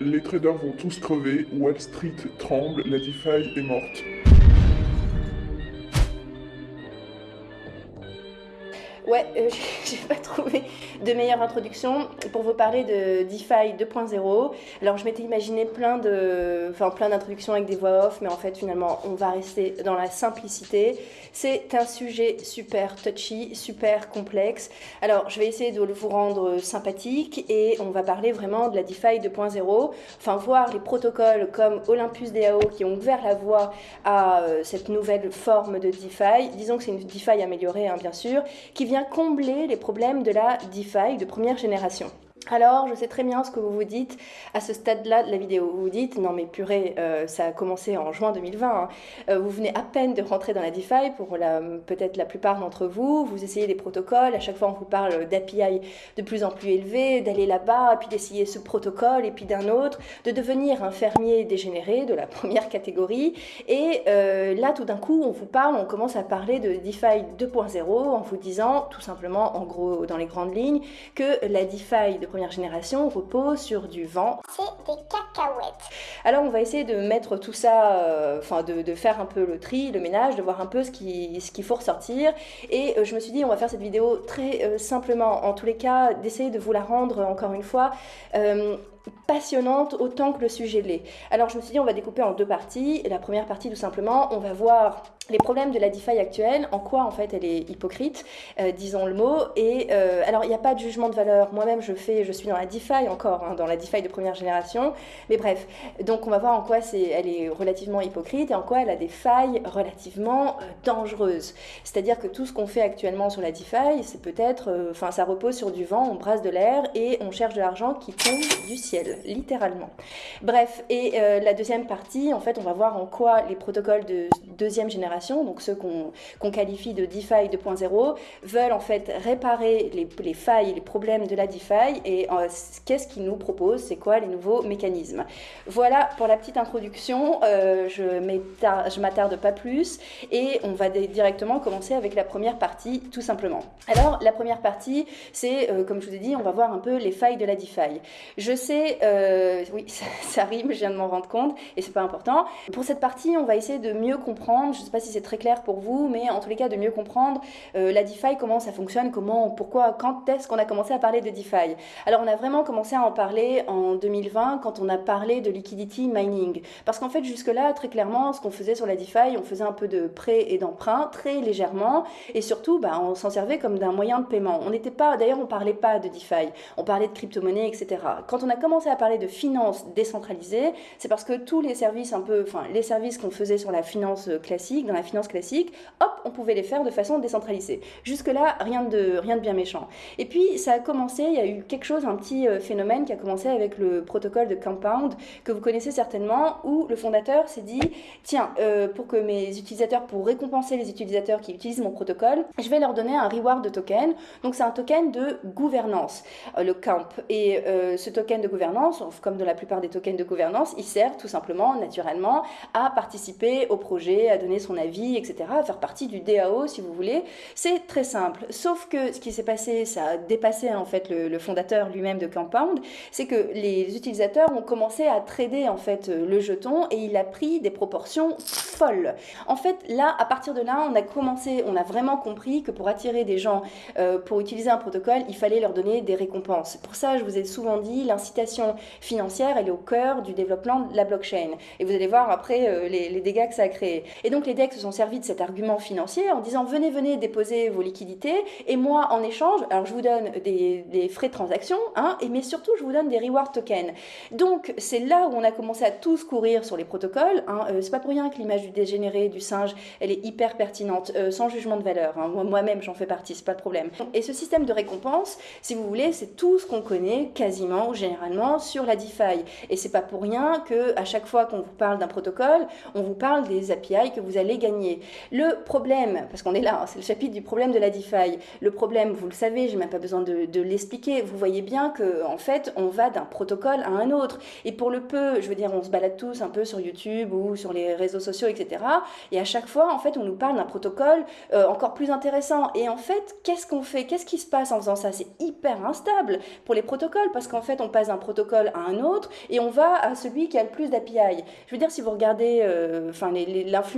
Les traders vont tous crever, Wall Street tremble, la DeFi est morte. Ouais, euh, pas trouvé de meilleure introduction pour vous parler de DeFi 2.0. Alors je m'étais imaginé plein de, enfin plein d'introductions avec des voix off, mais en fait finalement on va rester dans la simplicité. C'est un sujet super touchy, super complexe. Alors je vais essayer de vous rendre sympathique et on va parler vraiment de la DeFi 2.0. Enfin voir les protocoles comme Olympus DAO qui ont ouvert la voie à euh, cette nouvelle forme de DeFi. Disons que c'est une DeFi améliorée hein, bien sûr, qui vient combler les problèmes de la DeFi de première génération. Alors, je sais très bien ce que vous vous dites à ce stade-là de la vidéo. Vous vous dites, non mais purée, euh, ça a commencé en juin 2020. Hein. Euh, vous venez à peine de rentrer dans la DeFi pour peut-être la plupart d'entre vous. Vous essayez des protocoles. À chaque fois, on vous parle d'API de plus en plus élevés, d'aller là-bas, puis d'essayer ce protocole et puis d'un autre, de devenir un fermier dégénéré de la première catégorie. Et euh, là, tout d'un coup, on vous parle, on commence à parler de DeFi 2.0 en vous disant, tout simplement, en gros, dans les grandes lignes, que la DeFi de première génération repose sur du vent. C'est des cacahuètes. Alors on va essayer de mettre tout ça, euh, enfin de, faire un peu le tri, le ménage, de voir un peu ce qu'il ce faut ressortir. Et euh, je me suis dit on va faire cette vidéo très euh, simplement, en tous les cas, d'essayer de vous la rendre encore une fois passionnante autant que le sujet l'est. Alors je me suis dit on va découper en deux parties. La première partie tout simplement, on va voir les problèmes de la DeFi actuelle, en quoi en fait elle est hypocrite, euh, disons le mot. Et euh, alors il n'y a pas de jugement de valeur. Moi-même je fais, je suis dans la DeFi encore, hein, dans la DeFi de première génération. Mais bref, donc on va voir en quoi elle est relativement hypocrite et en quoi elle a des failles relativement euh, dangereuses. C'est-à-dire que tout ce qu'on fait actuellement sur la DeFi, c'est peut-être, enfin ça repose sur du vent, on brasse de l'air et on cherche de l'argent qui tombe du ciel littéralement. Bref, et euh, la deuxième partie, en fait, on va voir en quoi les protocoles de deuxième génération, donc ceux qu'on qualifie de DeFi 2.0, veulent en fait réparer les, les, failles, les problèmes de la DeFi et euh, qu'est-ce qu'ils nous proposent, c'est quoi les nouveaux mécanismes? Voilà pour la petite introduction, euh, je m'attarde pas plus et on va directement commencer avec la première partie tout simplement. Alors la première partie, c'est comme je vous ai dit, on va voir un peu les failles de la DeFi. Je sais euh, oui, ça, rime, je viens de m'en rendre compte, et c'est pas important. Pour cette partie, on va essayer de mieux comprendre, je sais pas si c'est très clair pour vous, mais en tous les cas, de mieux comprendre euh, la DeFi, comment ça fonctionne, comment, pourquoi, quand est-ce qu'on a commencé à parler de DeFi. Alors, on a vraiment commencé à en parler en 2020, quand on a parlé de liquidity mining. Parce qu'en fait, jusque-là, très clairement, ce qu'on faisait sur la DeFi, on faisait un peu de prêt et d'emprunt, très légèrement, et surtout, bah, on s'en servait comme d'un moyen de paiement. On n'était pas, d'ailleurs, on parlait pas de DeFi, on parlait de crypto-monnaie, etc. Quand on a commencé à parler de finance décentralisée, c'est parce que tous les services un peu, enfin les services qu'on faisait sur la finance classique, dans la finance classique, hop, on pouvait les faire de façon décentralisée. Jusque-là, rien de, rien de bien méchant. Et puis ça a commencé, il y a eu quelque chose, un petit euh, phénomène qui a commencé avec le protocole de Compound, que vous connaissez certainement, où le fondateur s'est dit, tiens, euh, pour que mes utilisateurs, pour récompenser les utilisateurs qui utilisent mon protocole, je vais leur donner un reward de token. Donc c'est un token de gouvernance, euh, le Camp. Et ce token de gouvernance, comme de la plupart des tokens de gouvernance, il sert tout simplement, naturellement, à participer au projet, à donner son avis, etc., à faire partie du DAO, si vous voulez. C'est très simple. Sauf que ce qui s'est passé, ça a dépassé en fait le, fondateur lui-même de Compound, c'est que les utilisateurs ont commencé à trader en fait le jeton et il a pris des proportions folles. En fait, là, à partir de là, on a commencé, on a vraiment compris que pour attirer des gens euh, pour utiliser un protocole, il fallait leur donner des récompenses. Pour ça, je vous ai souvent dit, l'incitation financière, elle est au cœur du développement de la blockchain. Et vous allez voir après euh, les, dégâts que ça a créé. Et donc les DEX se sont servis de cet argument financier en disant venez, venez déposer vos liquidités et moi en échange, alors je vous donne des, frais de transaction, hein, et, mais surtout je vous donne des reward tokens. Donc c'est là où on a commencé à tous courir sur les protocoles. Hein. Euh, c'est pas pour rien que l'image du dégénéré, du singe, elle est hyper pertinente, euh, sans jugement de valeur. Hein. Moi-même j'en fais partie, c'est pas de problème. Et ce système de récompense, si vous voulez, c'est tout ce qu'on connaît quasiment, généralement sur la DeFi. Et c'est pas pour rien que à chaque fois qu'on vous parle d'un protocole, on vous parle des API que vous allez gagner. Le problème, parce qu'on est là, hein, c'est le chapitre du problème de la DeFi. Le problème, vous le savez, j'ai même pas besoin de, l'expliquer. Vous voyez bien que en fait, on va d'un protocole à un autre. Et pour le peu, je veux dire, on se balade tous un peu sur YouTube ou sur les réseaux sociaux, etc. Et à chaque fois, en fait, on nous parle d'un protocole euh, encore plus intéressant. Et en fait, qu'est-ce qu'on fait? Qu'est-ce qui se passe en faisant ça? C'est hyper instable pour les protocoles parce qu'en fait, on passe d'un protocole à un autre et on va à celui qui a le plus d'API. Je veux dire, si vous regardez euh, enfin,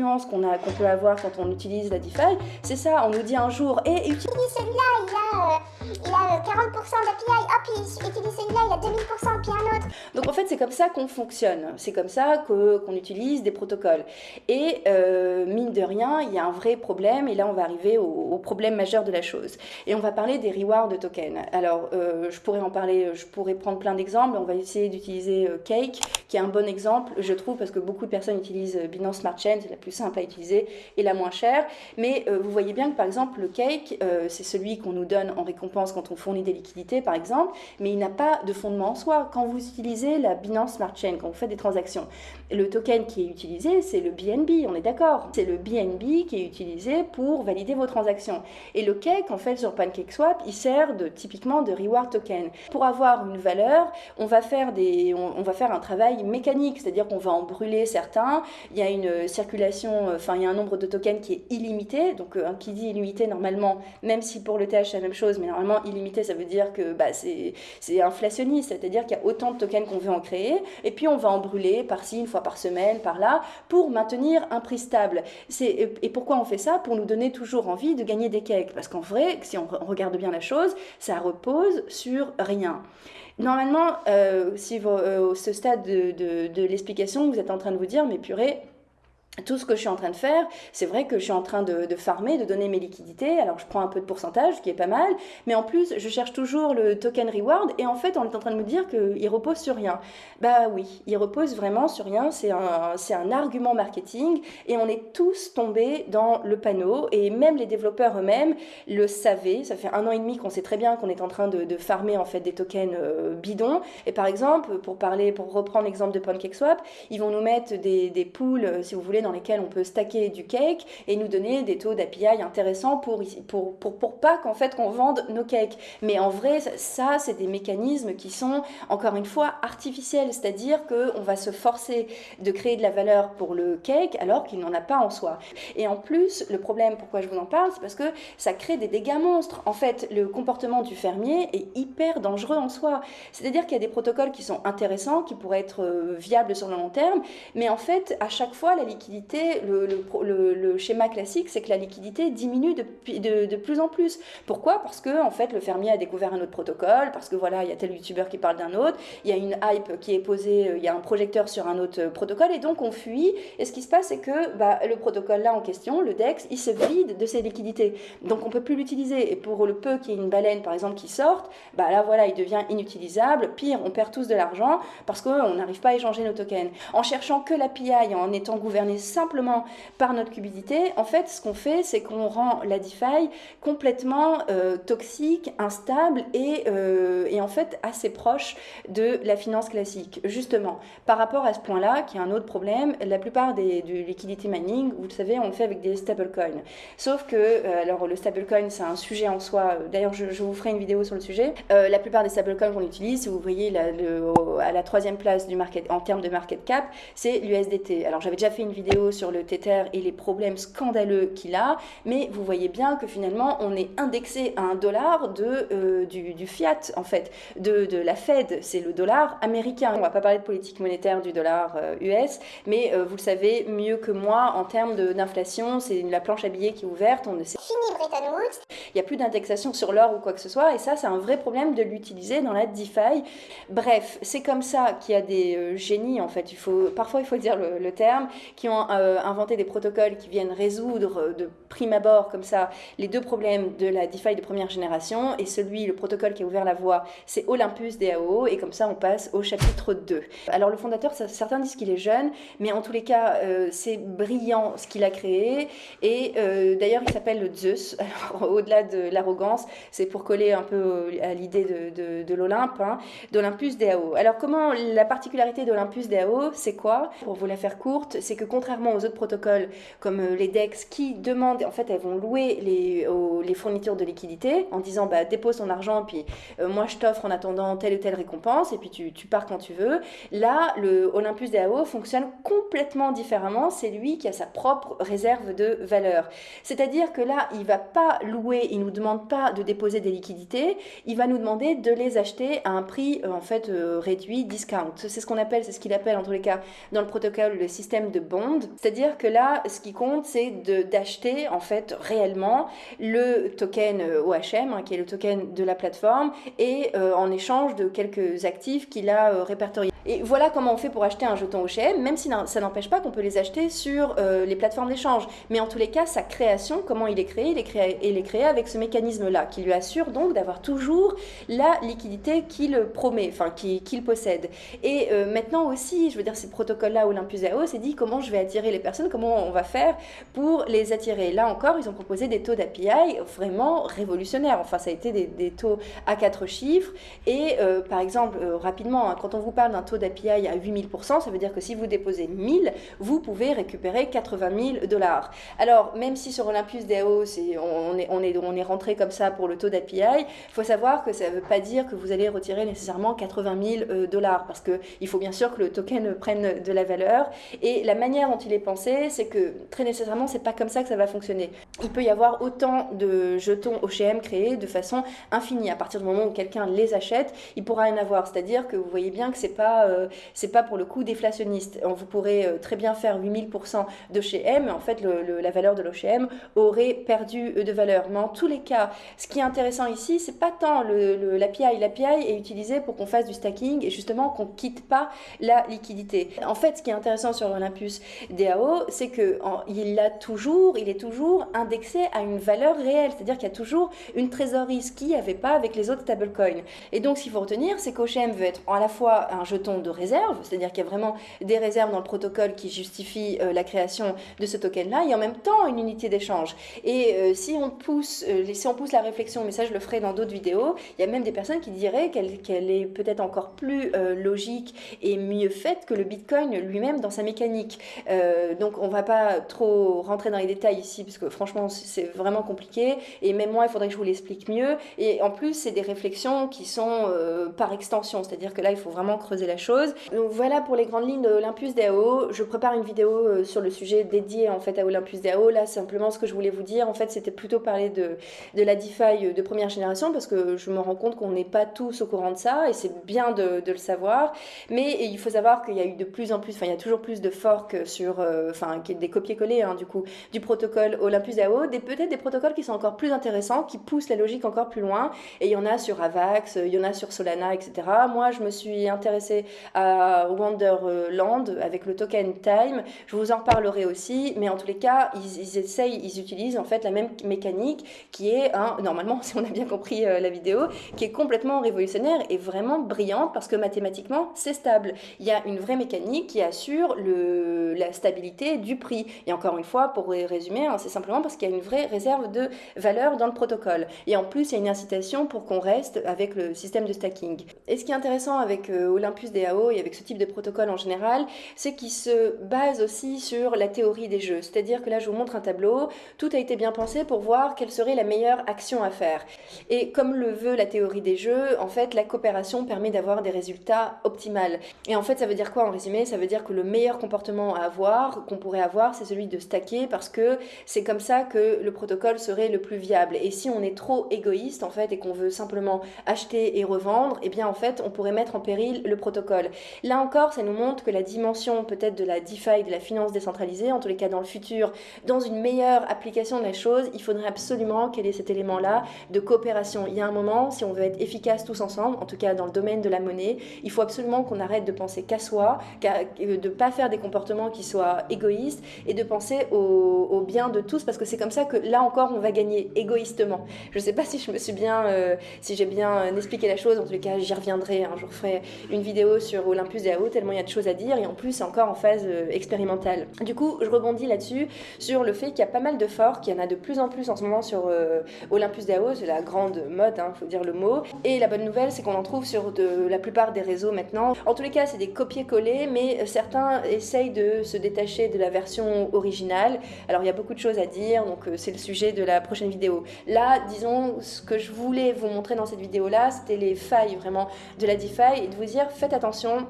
qu'on peut avoir quand on utilise la DeFi, c'est ça, on nous dit un jour, et utilise celui-là, il a, euh, il a 40% d'API, hop, utilise celui-là, il a 2000%, puis un autre. Donc en fait, c'est comme ça qu'on fonctionne, c'est comme ça qu'on utilise des protocoles. Et euh, mine de rien, il y a un vrai problème, et là on va arriver au, problème majeur de la chose. Et on va parler des rewards de tokens. Alors, je pourrais en parler, je pourrais prendre plein d'exemples, on va essayer d'utiliser Cake, qui est un bon exemple, je trouve, parce que beaucoup de personnes utilisent Binance Smart Chain, c'est la plus simple à utiliser et la moins chère. Mais euh, vous voyez bien que par exemple, le cake, euh, c'est celui qu'on nous donne en récompense quand on fournit des liquidités, par exemple, mais il n'a pas de fondement en soi. Quand vous utilisez la Binance Smart Chain, quand vous faites des transactions, le token qui est utilisé, c'est le BNB, on est d'accord. C'est le BNB qui est utilisé pour valider vos transactions. Et le cake, en fait, sur PancakeSwap, il sert de, typiquement de reward token. Pour avoir une valeur, on va faire, des, on, va faire un travail mécanique, c'est-à-dire qu'on va en brûler certains. Il y a une circulation, enfin, il y a un nombre de tokens qui est illimité. Donc, euh, qui dit illimité, normalement, même si pour le TH c'est la même chose, mais normalement, illimité, ça veut dire que bah, c'est inflationniste, c'est-à-dire qu'il y a autant de tokens qu'on veut en créer. Et puis, on va en brûler par-ci, une fois par semaine, par là, pour maintenir un prix stable. Et pourquoi on fait ça? Pour nous donner toujours envie de gagner des cakes. Parce qu'en vrai, si on regarde bien la chose, ça repose sur rien. Normalement, euh, si vous, euh, ce stade de, de, de l'explication, vous êtes en train de vous dire, mais purée, tout ce que je suis en train de faire, c'est vrai que je suis en train de, farmer, de donner mes liquidités. Alors je prends un peu de pourcentage, ce qui est pas mal, mais en plus je cherche toujours le token reward. Et en fait, on est en train de me dire qu'il repose sur rien. Bah oui, il repose vraiment sur rien. C'est un, un argument marketing, et on est tous tombés dans le panneau. Et même les développeurs eux-mêmes le savaient. Ça fait un an et demi qu'on sait très bien qu'on est en train de, de, farmer en fait des tokens euh, bidons. Et par exemple, pour parler, pour reprendre l'exemple de PancakeSwap, ils vont nous mettre des, des pools, euh, si vous voulez dans lesquels on peut stacker du cake et nous donner des taux d'API intéressants pour, pour, pour, pour pas qu'en fait qu'on vende nos cakes. Mais en vrai, ça, c'est des mécanismes qui sont, encore une fois, artificiels. C'est-à-dire qu'on va se forcer de créer de la valeur pour le cake alors qu'il n'en a pas en soi. Et en plus, le problème, pourquoi je vous en parle, c'est parce que ça crée des dégâts monstres. En fait, le comportement du fermier est hyper dangereux en soi. C'est-à-dire qu'il y a des protocoles qui sont intéressants, qui pourraient être euh, viables sur le long terme, mais en fait, à chaque fois, la liquidité le, schéma classique, c'est que la liquidité diminue de, plus en plus. Pourquoi? Parce que en fait, le fermier a découvert un autre protocole, parce que voilà, il y a tel youtubeur qui parle d'un autre, il y a une hype qui est posée, euh, il y a un projecteur sur un autre protocole, et donc on fuit. Et ce qui se passe, c'est que bah, le protocole là en question, le DEX, il se vide de ses liquidités. Donc on peut plus l'utiliser. Et pour le peu qu'il y ait une baleine, par exemple, qui sorte, bah là voilà, il devient inutilisable. Pire, on perd tous de l'argent parce qu'on n'arrive pas à échanger nos tokens. En cherchant que l'API, en étant gouverné simplement par notre cubidité, en fait, ce qu'on fait, c'est qu'on rend la DeFi complètement euh, toxique, instable et, euh, et, en fait assez proche de la finance classique. Justement, par rapport à ce point-là, qui est un autre problème, la plupart des, du liquidity mining, vous le savez, on le fait avec des stablecoins. Sauf que, euh, alors le stablecoin, c'est un sujet en soi. D'ailleurs, je, vous ferai une vidéo sur le sujet. la plupart des stablecoins qu'on utilise, si vous voyez à la troisième place du market, en termes de market cap, c'est l'USDT. Alors j'avais déjà fait une vidéo sur le Tether et les problèmes scandaleux qu'il a, mais vous voyez bien que finalement on est indexé à un dollar de, euh, du, fiat en fait, de, de la Fed, c'est le dollar américain. On va pas parler de politique monétaire du dollar US, euh, mais euh, vous le savez mieux que moi en termes d'inflation, c'est la planche à billets qui est ouverte, on ne sait Fini Bretton Woods. Il n'y a plus d'indexation sur l'or ou quoi que ce soit, et ça c'est un vrai problème de l'utiliser dans la DeFi. Bref, c'est comme ça qu'il y a des génies en fait, il faut, parfois il faut dire le, le terme, qui ont euh, inventer des protocoles qui viennent résoudre euh, de prime abord comme ça les deux problèmes de la DeFi de première génération et celui, le protocole qui a ouvert la voie, c'est Olympus DAO et comme ça on passe au chapitre 2. Alors le fondateur, certains disent qu'il est jeune, mais en tous les cas euh, c'est brillant ce qu'il a créé et d'ailleurs il s'appelle le Zeus. au-delà de l'arrogance, c'est pour coller un peu à l'idée de, de, l'Olympe, hein, d'Olympus DAO. Alors comment la particularité d'Olympus DAO, c'est quoi? Pour vous la faire courte, c'est que contrairement contrairement aux autres protocoles comme les DEX qui demandent, en fait, elles vont louer les, fournitures de liquidité en disant bah, dépose ton argent, puis moi je t'offre en attendant telle ou telle récompense, et puis tu, pars quand tu veux. Là, le Olympus DAO fonctionne complètement différemment. C'est lui qui a sa propre réserve de valeur. C'est-à-dire que là, il va pas louer, il nous demande pas de déposer des liquidités, il va nous demander de les acheter à un prix en fait réduit, discount. C'est ce qu'on appelle, c'est ce qu'il appelle en tous les cas dans le protocole le système de bond. C'est-à-dire que là, ce qui compte, c'est d'acheter en fait réellement le token OHM, hein, qui est le token de la plateforme, et euh, en échange de quelques actifs qu'il a euh, répertoriés. Et voilà comment on fait pour acheter un jeton OHM, même si ça n'empêche pas qu'on peut les acheter sur euh, les plateformes d'échange. Mais en tous les cas, sa création, comment il est créé, il est créé, avec ce mécanisme-là, qui lui assure donc d'avoir toujours la liquidité qu'il promet, enfin qu'il possède. Et maintenant aussi, je veux dire, ces protocoles-là, Olympus AO, c'est dit comment je vais attirer les personnes, comment on va faire pour les attirer. Là encore, ils ont proposé des taux d'API vraiment révolutionnaires. Enfin, ça a été des, taux à quatre chiffres. Et euh, par exemple, euh, rapidement, hein, quand on vous parle d'un taux d'API à 8000%, ça veut dire que si vous déposez 1000, vous pouvez récupérer 80 000 dollars. Alors, même si sur Olympus DAO, on, est, rentré comme ça pour le taux d'API, il faut savoir que ça ne veut pas dire que vous allez retirer nécessairement 80 000 euh, dollars, parce qu'il faut bien sûr que le token prenne de la valeur. Et la manière dont il est pensé, c'est que très nécessairement, c'est pas comme ça que ça va fonctionner. Il peut y avoir autant de jetons OCM créés de façon infinie. À partir du moment où quelqu'un les achète, il pourra en avoir. C'est-à-dire que vous voyez bien que c'est pas euh, c'est pas pour le coup déflationniste. Vous pourrez euh, très bien faire 8000% d'OCM, en fait la valeur de l'OCM aurait perdu euh, de valeur. Mais en tous les cas, ce qui est intéressant ici, c'est pas tant le, l'API. L'API est utilisé pour qu'on fasse du stacking et justement qu'on quitte pas la liquidité. En fait, ce qui est intéressant sur Olympus DAO, c'est que il a toujours, il est toujours indexé à une valeur réelle, c'est-à-dire qu'il y a toujours une trésorerie, ce qu'il n'y avait pas avec les autres stablecoins. Et donc, ce qu'il faut retenir, c'est qu'OCM veut être à la fois un jeton de réserve, c'est-à-dire qu'il y a vraiment des réserves dans le protocole qui justifient euh, la création de ce token-là, et en même temps une unité d'échange. Et euh, si, on pousse, euh, si on pousse la réflexion, mais ça je le ferai dans d'autres vidéos, il y a même des personnes qui diraient qu'elle est peut-être encore plus logique et mieux faite que le Bitcoin lui-même dans sa mécanique. donc on va pas trop rentrer dans les détails ici, parce que franchement c'est vraiment compliqué, et même moi il faudrait que je vous l'explique mieux. Et en plus c'est des réflexions qui sont par extension, c'est-à-dire que là, il faut vraiment creuser la chose. Donc voilà pour les grandes lignes de Olympus DAO. Je prépare une vidéo euh, sur le sujet dédié en fait à Olympus DAO. Là, simplement, ce que je voulais vous dire, en fait, c'était plutôt parler de, de la DeFi de première génération parce que je me rends compte qu'on n'est pas tous au courant de ça et c'est bien de, le savoir. Mais il faut savoir qu'il y a eu de plus en plus, enfin, il y a toujours plus de forks sur, euh, des copier-coller, hein, du coup, du protocole Olympus DAO, des, peut-être des protocoles qui sont encore plus intéressants, qui poussent la logique encore plus loin. Et il y en a sur Avax, il y en a sur Solana, etc. Moi, je me suis intéressée à Wonderland avec le token Time. Je vous en reparlerai aussi, mais en tous les cas, ils, essayent, ils utilisent en fait la même mécanique qui est, normalement, si on a bien compris euh, la vidéo, qui est complètement révolutionnaire et vraiment brillante parce que mathématiquement, c'est stable. Il y a une vraie mécanique qui assure la stabilité du prix. Et encore une fois, pour résumer, hein, c'est simplement parce qu'il y a une vraie réserve de valeur dans le protocole. Et en plus, il y a une incitation pour qu'on reste avec le système de stacking. Et ce qui est intéressant avec euh, Olympus Et avec ce type de protocole en général, c'est qu'il se base aussi sur la théorie des jeux. C'est-à-dire que là, je vous montre un tableau, tout a été bien pensé pour voir quelle serait la meilleure action à faire. Et comme le veut la théorie des jeux, en fait, la coopération permet d'avoir des résultats optimaux. Et en fait, ça veut dire quoi en résumé? Ça veut dire que le meilleur comportement à avoir, qu'on pourrait avoir, c'est celui de stacker parce que c'est comme ça que le protocole serait le plus viable. Et si on est trop égoïste, en fait, et qu'on veut simplement acheter et revendre, eh bien en fait on pourrait mettre en péril le protocole. Là encore, ça nous montre que la dimension peut-être de la DeFi, de la finance décentralisée, en tous les cas dans le futur, dans une meilleure application de la chose, il faudrait absolument qu'elle ait cet élément-là de coopération. Il y a un moment, si on veut être efficace tous ensemble, en tout cas dans le domaine de la monnaie, il faut absolument qu'on arrête de penser qu'à soi, euh, de ne pas faire des comportements qui soient égoïstes et de penser au, bien de tous parce que c'est comme ça que là encore on va gagner égoïstement. Je ne sais pas si je me suis bien, euh, si j'ai bien expliqué la chose, en les cas j'y reviendrai, jour je ferai une vidéo sur Olympus DAO, tellement il y a de choses à dire, et en plus, c'est encore en phase euh, expérimentale. Du coup, je rebondis là-dessus, sur le fait qu'il y a pas mal de forks, qu'il y en a de plus en plus en ce moment sur euh, Olympus DAO, c'est la grande mode, il hein, faut dire le mot. Et la bonne nouvelle, c'est qu'on en trouve sur la plupart des réseaux maintenant. En tous les cas, c'est des copier-coller, mais certains essayent de se détacher de la version originale. Alors, il y a beaucoup de choses à dire, donc c'est le sujet de la prochaine vidéo. Là, disons, ce que je voulais vous montrer dans cette vidéo-là, c'était les failles vraiment de la DeFi et de vous dire faites attention attention,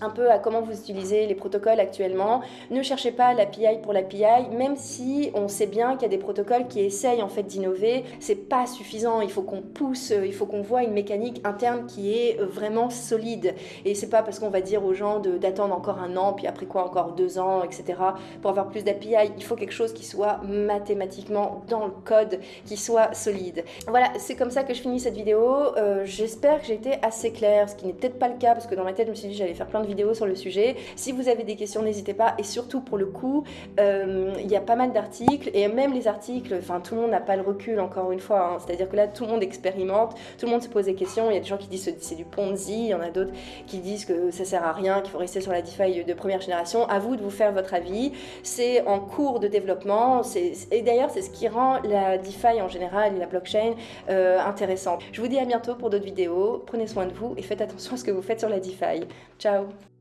un peu à comment vous utilisez les protocoles actuellement. Ne cherchez pas l'API pour l'API, même si on sait bien qu'il y a des protocoles qui essayent en fait d'innover, c'est pas suffisant. Il faut qu'on pousse, il faut qu'on voit une mécanique interne qui est vraiment solide. Et c'est pas parce qu'on va dire aux gens d'attendre encore un an, puis après quoi encore deux ans, etc. pour avoir plus d'API. Il faut quelque chose qui soit mathématiquement dans le code, qui soit solide. Voilà, c'est comme ça que je finis cette vidéo. Euh, j'espère que j'ai été assez claire, ce qui n'est peut-être pas le cas parce que dans ma tête je me suis dit j'allais faire plein de vidéos sur le sujet. Si vous avez des questions, n'hésitez pas. Et surtout, pour le coup, euh, il y a pas mal d'articles. Et même les articles, enfin, tout le monde n'a pas le recul, encore une fois. Hein. C'est-à-dire que là, tout le monde expérimente, tout le monde se pose des questions. Il y a des gens qui disent que c'est du Ponzi, il y en a d'autres qui disent que ça sert à rien, qu'il faut rester sur la DeFi de première génération. À vous de vous faire votre avis. C'est en cours de développement. Et d'ailleurs, c'est ce qui rend la DeFi en général et la blockchain euh, intéressante. Je vous dis à bientôt pour d'autres vidéos. Prenez soin de vous et faites attention à ce que vous faites sur la DeFi. Ciao Tchau!